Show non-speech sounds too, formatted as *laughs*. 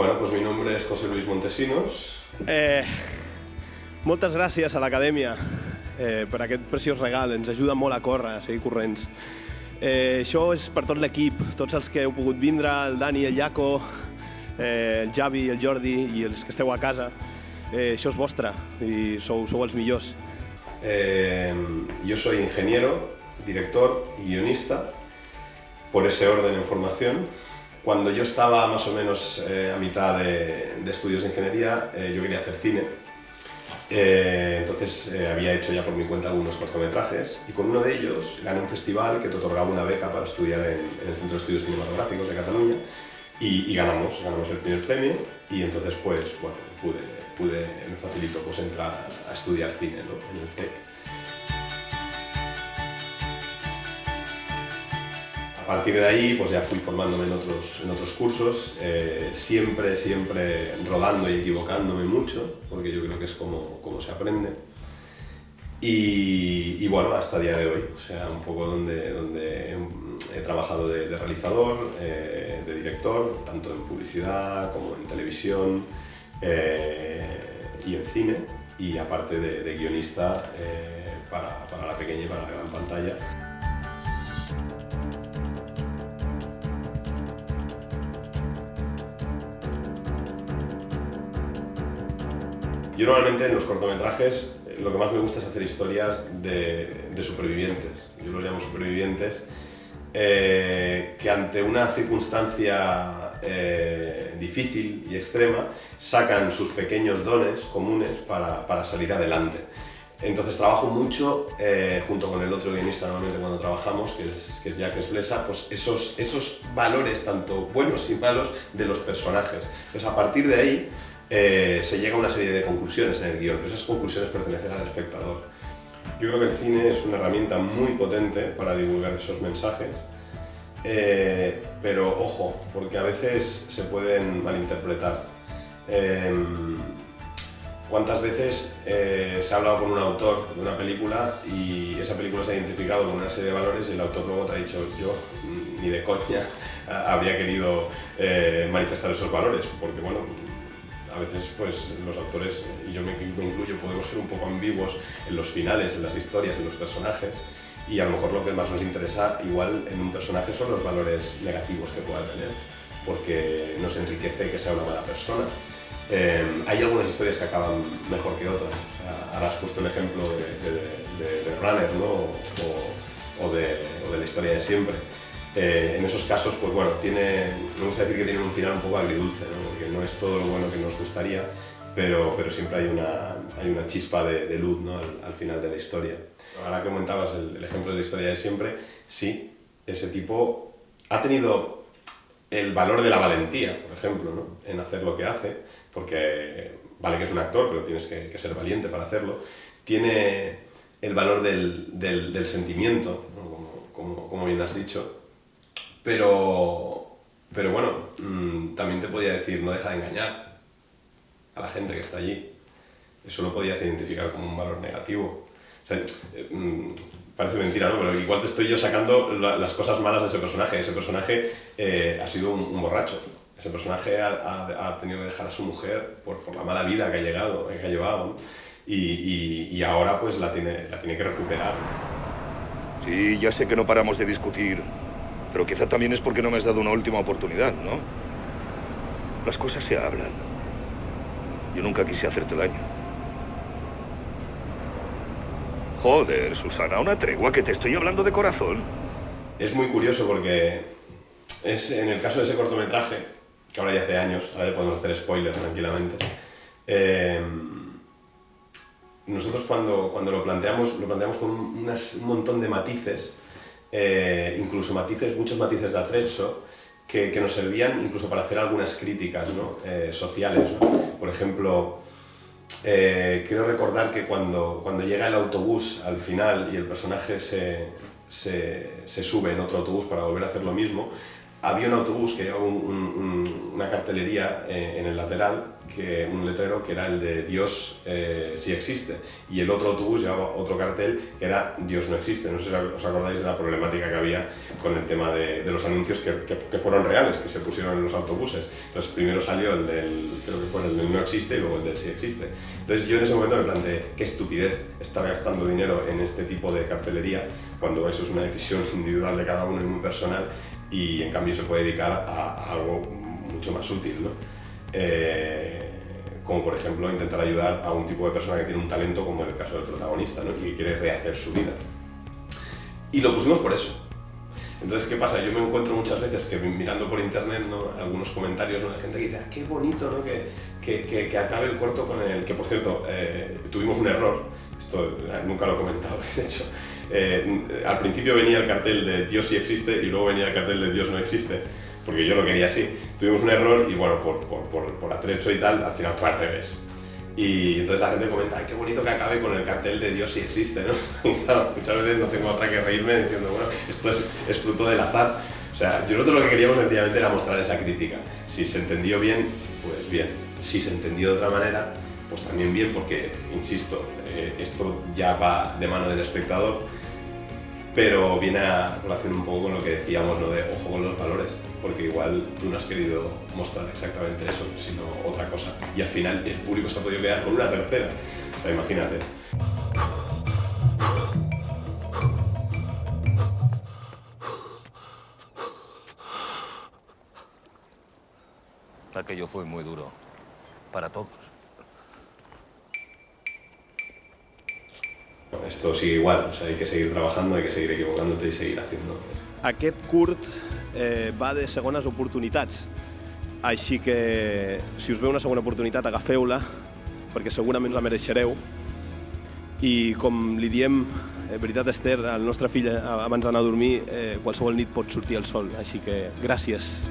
Bueno, pues mi nombre és José Luis Montesinos. Eh, moltes gràcies a l'acadèmia eh, per aquest preciós regal, ens ajuda molt a córrer, a seguir corrents. Eh, això és per tot l'equip, tots els que heu pogut vindre, el Dani, el Jaco, eh, el Javi, el Jordi i els que esteu a casa. Eh, això és vostre i sou, sou els millors. Eh, yo soy ingeniero, director y guionista, por ese orden en formación. Cuando yo estaba más o menos eh, a mitad de, estudios de ingeniería, eh, yo quería hacer cine. Eh, entonces había hecho ya por mi cuenta algunos cortometrajes y con uno de ellos gané un festival que te otorgaba una beca para estudiar en, el Centro de Estudios Cinematográficos de Cataluña y, ganamos, ganamos el primer premio y entonces pues bueno, pude, me facilitó pues entrar a, estudiar cine en el CEC. A partir de ahí pues ya fui formándome en otros, en otros cursos, eh, siempre, siempre rodando y equivocándome mucho, porque yo creo que es como, como se aprende. Y, bueno, hasta día de hoy, o sea, un poco donde, donde he trabajado de, realizador, eh, de director, tanto en publicidad como en televisión eh, y en cine, y aparte de, guionista para, para la pequeña y para la gran pantalla. Yo normalmente en los cortometrajes eh, lo que más me gusta es hacer historias de, de supervivientes. Yo los llamo supervivientes eh, que ante una circunstancia eh, difícil y extrema sacan sus pequeños dones comunes para, para salir adelante. Entonces trabajo mucho eh, junto con el otro guionista normalmente cuando trabajamos, que es, que es Jacques Blesa, pues esos, esos valores tanto buenos y malos de los personajes. Entonces a partir de ahí eh, se llega a una serie de conclusiones en el guion, pero esas conclusiones pertenecen al espectador. Yo creo que el cine es una herramienta muy potente para divulgar esos mensajes, eh, pero ojo, porque a veces se pueden malinterpretar. Eh, ¿Cuántas veces eh, se ha hablado con un autor de una película y esa película se ha identificado con una serie de valores y el autor luego te ha dicho yo ni de coña *laughs* habría querido manifestar esos valores? Porque bueno, a veces pues los autores, y yo me, me, incluyo, podemos ser un poco ambiguos en los finales, en las historias, en los personajes, y a lo mejor lo que más nos interesa igual en un personaje son los valores negativos que pueda tener, porque nos enriquece que sea una mala persona. Eh, hay algunas historias que acaban mejor que otras. Sea, ahora has puesto el ejemplo de, Runner ¿no? o, de, la historia de siempre. Eh, en esos casos, pues bueno, tiene, me gusta decir que tienen un final un poco agridulce, ¿no? porque no es todo lo bueno que nos gustaría, pero, pero siempre hay una, hay una chispa de, de luz ¿no? al, al, final de la historia. Ahora que comentabas el, el ejemplo de la historia de siempre, sí, ese tipo ha tenido el valor de la valentía, por ejemplo, ¿no? en hacer lo que hace, porque vale que es un actor, pero tienes que, que ser valiente para hacerlo. Tiene el valor del, del, del sentimiento, ¿no? como, como, como, bien has dicho, pero, pero bueno, mmm, también te podía decir, no deja de engañar a la gente que está allí. Eso lo podías identificar como un valor negativo. O sea, mmm, parece mentira, ¿no? Pero igual te estoy yo sacando la, las cosas malas de ese personaje. Ese personaje eh, ha sido un, un, borracho. Ese personaje ha, ha, ha, tenido que dejar a su mujer por, por la mala vida que ha, llegado, que ha llevado. ¿no? Y, y, y, ahora pues la tiene, la tiene que recuperar. Sí, ya sé que no paramos de discutir, pero quizá también es porque no me has dado una última oportunidad, ¿no? Las cosas se hablan. Yo nunca quise hacerte daño. Joder, Susana, una tregua que te estoy hablando de corazón. Es muy curioso porque es en el caso de ese cortometraje, que ahora ya hace años, ahora ya podemos hacer spoilers tranquilamente, eh, nosotros cuando, cuando lo planteamos, lo planteamos con unas, un montón de matices, eh, incluso matices, muchos matices de atrecho, que, nos servían incluso para hacer algunas críticas ¿no? eh, sociales. Por ejemplo, eh, quiero recordar que cuando, cuando llega el autobús al final y el personaje se, se, sube en otro autobús para volver a hacer lo mismo, había un autobús que llevaba un, un, una cartelería en el lateral un letrero que era el de Dios eh, sí existe y el otro autobús llevaba otro cartel que era Dios no existe. No sé si os acordáis de la problemática que había con el tema de, los anuncios que, que, fueron reales, que se pusieron en los autobuses. Entonces primero salió el del, creo que fue el del no existe y luego el del sí existe. Entonces yo en ese momento me planteé, qué estupidez estar gastando dinero en este tipo de cartelería cuando eso es una decisión *laughs* individual de cada uno y muy personal y en cambio se puede dedicar a, a algo mucho más útil. ¿no? Eh, como por ejemplo intentar ayudar a un tipo de persona que tiene un talento como en el caso del protagonista ¿no? y que quiere rehacer su vida. Y lo pusimos por eso. Entonces, ¿qué pasa? Yo me encuentro muchas veces que mirando por internet ¿no? algunos comentarios, ¿no? la gente que dice, ah, qué bonito ¿no? que, que, que, acabe el corto con el... que por cierto, eh, tuvimos un error, esto eh, nunca lo he comentado, *laughs* de hecho, eh, al principio venía el cartel de Dios sí existe y luego venía el cartel de Dios no existe porque yo lo quería así. Tuvimos un error y bueno, por, por, por, por atrecho y tal, al final fue al revés. Y entonces la gente comenta, ay, qué bonito que acabe con el cartel de Dios si existe, ¿no? *laughs* Claro, muchas veces no tengo otra que reírme diciendo, bueno, esto es, es fruto del azar. O sea, nosotros lo que queríamos sencillamente era mostrar esa crítica. Si se entendió bien, pues bien. Si se entendió de otra manera, pues también bien, porque, insisto, eh, esto ya va de mano del espectador, pero viene a relación un poco con lo que decíamos, ¿no? De ojo con los valores porque igual tú no has querido mostrar exactamente eso, sino otra cosa. Y al final el público se ha podido quedar con una tercera. O sea, imagínate. Aquello fue muy duro. Para todos. Esto sigue igual, o sea, hay que seguir trabajando, hay que seguir equivocándote y seguir haciendo. Aquest curt eh, va de segones oportunitats. Així que, si us ve una segona oportunitat, agafeu-la, perquè segurament la mereixereu. I com li diem, eh, veritat Esther, al nostre fill abans d'anar a dormir, eh, qualsevol nit pot sortir el sol. Així que gràcies